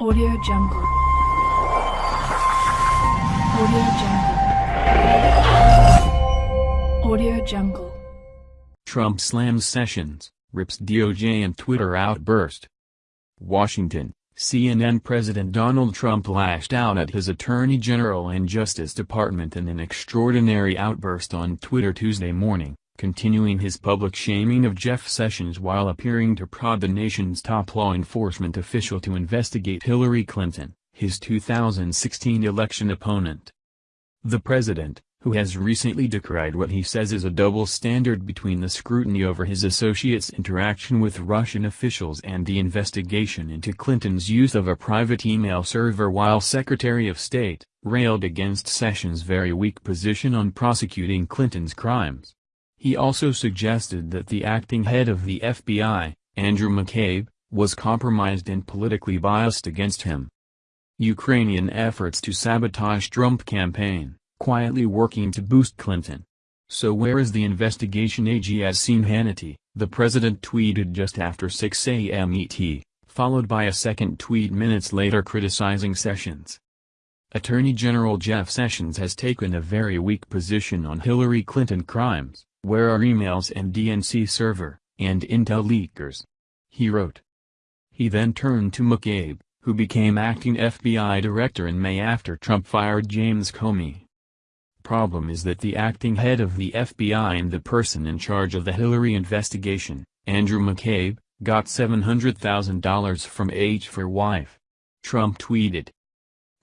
Audio Jungle. Audio Jungle. Audio Jungle. Trump slams Sessions, rips DOJ and Twitter outburst. Washington, CNN President Donald Trump lashed out at his Attorney General and Justice Department in an extraordinary outburst on Twitter Tuesday morning, continuing his public shaming of Jeff Sessions while appearing to prod the nation's top law enforcement official to investigate Hillary Clinton, his 2016 election opponent. The president, who has recently decried what he says is a double standard between the scrutiny over his associates' interaction with Russian officials and the investigation into Clinton's use of a private email server while Secretary of State, railed against Sessions' very weak position on prosecuting Clinton's crimes. He also suggested that the acting head of the FBI, Andrew McCabe, was compromised and politically biased against him. Ukrainian efforts to sabotage Trump campaign, quietly working to boost Clinton. So where is the investigation AG has Sean Hannity, the president tweeted just after 6 a.m. ET, followed by a second tweet minutes later criticizing Sessions. Attorney General Jeff Sessions has taken a very weak position on Hillary Clinton crimes. Where are emails and DNC server, and intel leakers? He wrote. He then turned to McCabe, who became acting FBI director in May after Trump fired James Comey. Problem is that the acting head of the FBI and the person in charge of the Hillary investigation, Andrew McCabe, got $700,000 from H for wife. Trump tweeted.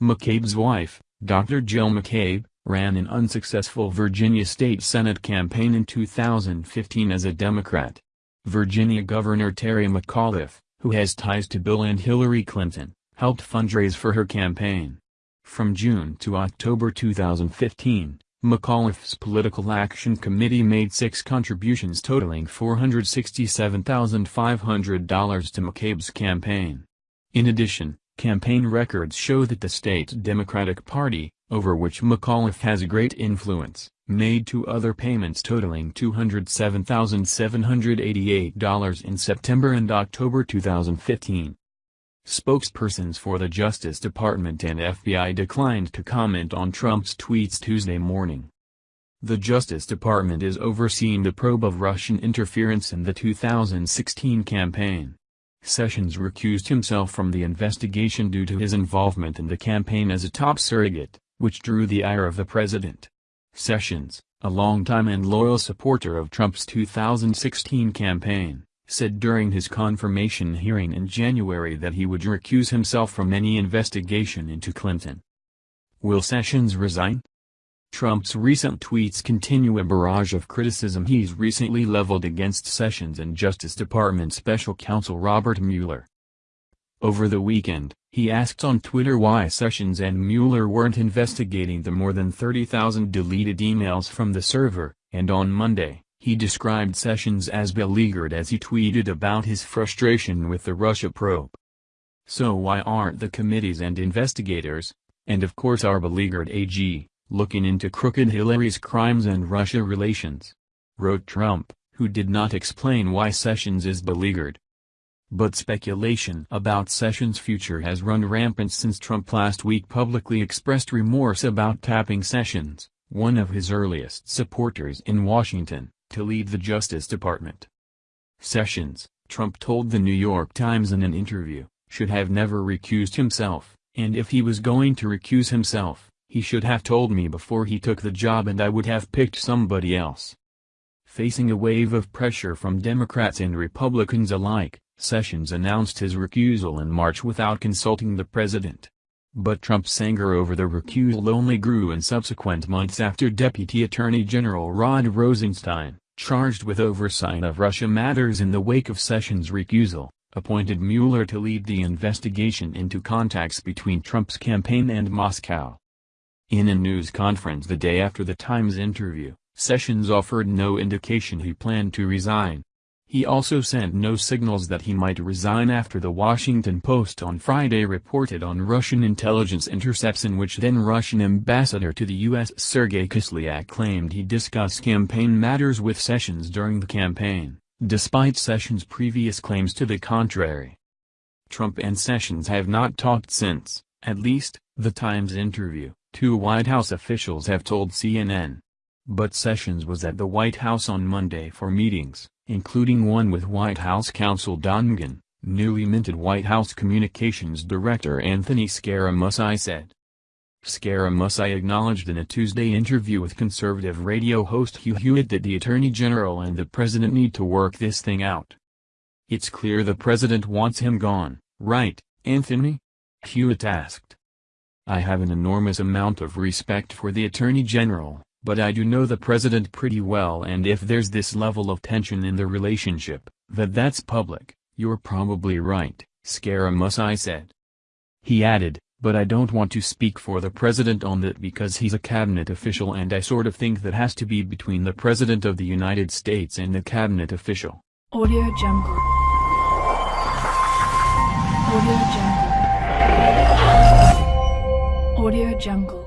McCabe's wife, Dr. Jill McCabe, ran an unsuccessful Virginia state Senate campaign in 2015 as a Democrat. Virginia Governor Terry McAuliffe, who has ties to Bill and Hillary Clinton, helped fundraise for her campaign. From June to October 2015, McAuliffe's Political Action Committee made six contributions totaling $467,500 to McCabe's campaign. In addition, campaign records show that the state Democratic Party, over which McAuliffe has great influence, made two other payments totaling $207,788 in September and October 2015. Spokespersons for the Justice Department and FBI declined to comment on Trump's tweets Tuesday morning. The Justice Department is overseeing the probe of Russian interference in the 2016 campaign. Sessions recused himself from the investigation due to his involvement in the campaign as a top surrogate which drew the ire of the president. Sessions, a longtime and loyal supporter of Trump's 2016 campaign, said during his confirmation hearing in January that he would recuse himself from any investigation into Clinton. Will Sessions resign? Trump's recent tweets continue a barrage of criticism he's recently leveled against Sessions and Justice Department Special Counsel Robert Mueller. Over the weekend, he asked on Twitter why Sessions and Mueller weren't investigating the more than 30,000 deleted emails from the server, and on Monday, he described Sessions as beleaguered as he tweeted about his frustration with the Russia probe. So why aren't the committees and investigators, and of course our beleaguered AG, looking into crooked Hillary's crimes and Russia relations? Wrote Trump, who did not explain why Sessions is beleaguered. But speculation about Sessions' future has run rampant since Trump last week publicly expressed remorse about tapping Sessions, one of his earliest supporters in Washington, to lead the Justice Department. Sessions, Trump told the New York Times in an interview, should have never recused himself, and if he was going to recuse himself, he should have told me before he took the job and I would have picked somebody else. Facing a wave of pressure from Democrats and Republicans alike, Sessions announced his recusal in March without consulting the president. But Trump's anger over the recusal only grew in subsequent months after Deputy Attorney General Rod Rosenstein, charged with oversight of Russia matters in the wake of Sessions' recusal, appointed Mueller to lead the investigation into contacts between Trump's campaign and Moscow. In a news conference the day after the Times interview, Sessions offered no indication he planned to resign. He also sent no signals that he might resign after the Washington Post on Friday reported on Russian intelligence intercepts in which then-Russian ambassador to the U.S. Sergei Kislyak claimed he discussed campaign matters with Sessions during the campaign, despite Sessions' previous claims to the contrary. Trump and Sessions have not talked since, at least, the Times interview, two White House officials have told CNN. But Sessions was at the White House on Monday for meetings, including one with White House counsel Don McGahn, newly minted White House Communications Director Anthony Scaramucci said. Scaramucci acknowledged in a Tuesday interview with conservative radio host Hugh Hewitt that the Attorney General and the President need to work this thing out. It's clear the President wants him gone, right, Anthony? Hewitt asked. I have an enormous amount of respect for the Attorney General, but I do know the President pretty well and if there's this level of tension in the relationship, that that's public, you're probably right, Scaramucci said. He added, but I don't want to speak for the president on that because he's a cabinet official and I sort of think that has to be between the president of the United States and the cabinet official. Audio Jungle. Audio Jungle. Audio Jungle.